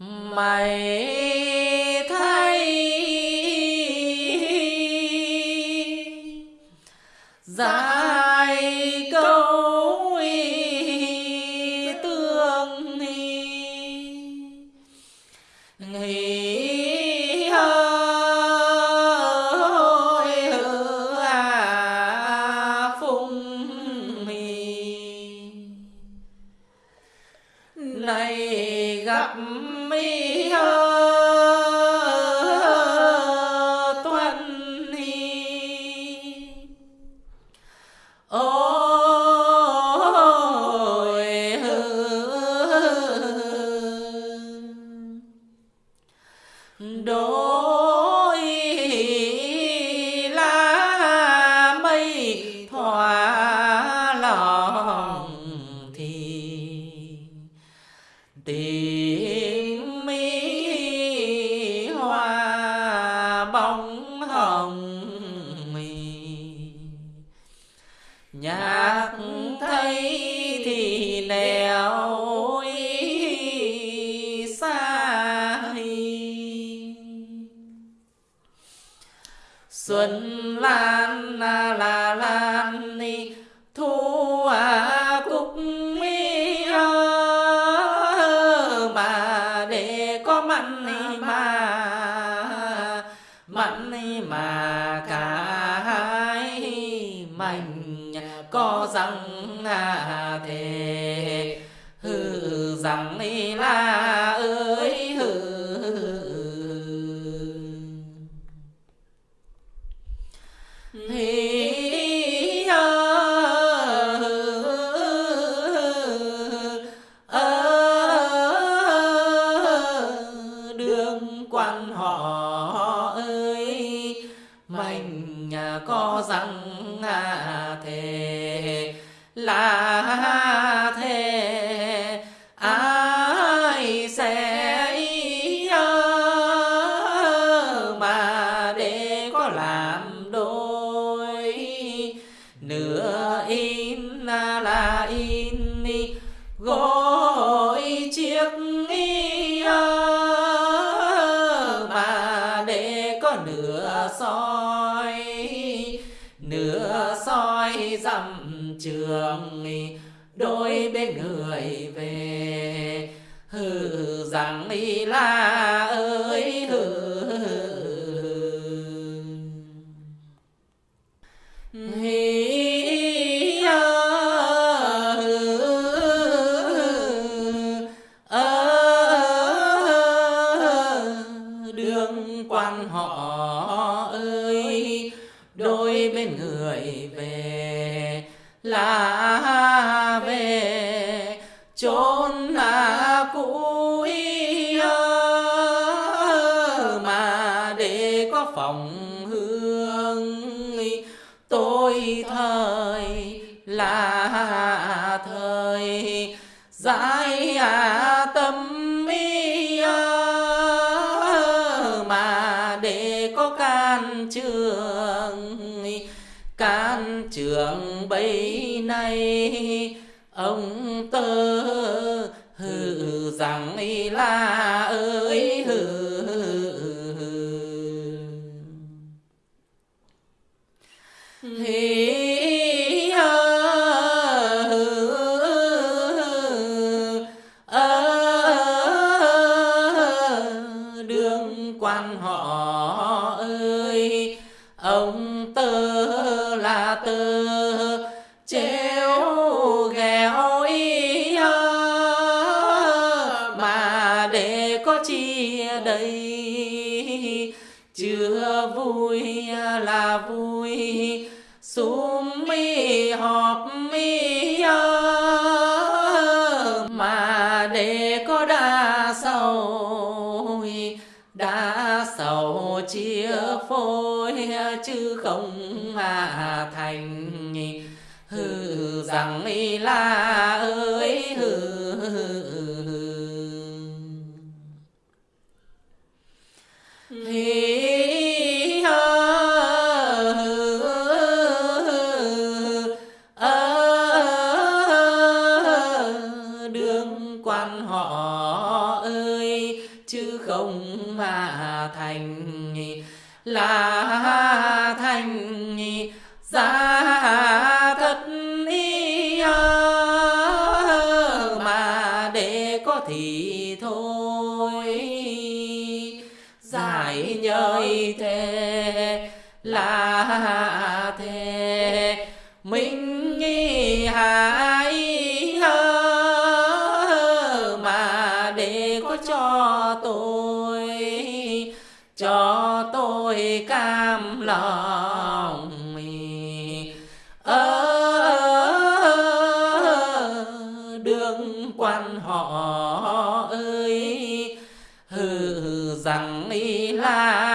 mày thấy dài lòng mì. Nhạc thấy thì nẻo xa xuân lan là là lan ni thu có rằng à thề hư rằng ni la ơi hư. Hi đường quan họ nửa in là in đi gối chiếc y mà để có nửa soi nửa soi dặm trường đôi bên người về hừ rằng y la ơi là về. Chốn là cũ mà để có phòng hương. Tôi thời là thời giải à tâm mà để có can trường can trường bấy nay, ông tơ hừ rằng là ơi hừ Hi đường quan họ ơi, ông có chi đây chưa vui là vui sum mi họp mi mà để có đa sầu đa sầu chia phôi, chứ không mà thành. Hư rằng y la ơi chứ không mà thành là thành ra thật ý mà để có thì thôi. Giải nhơi thế là thế, mình nghi tôi cam lòng ở đường quan họ ơi hừ rằng là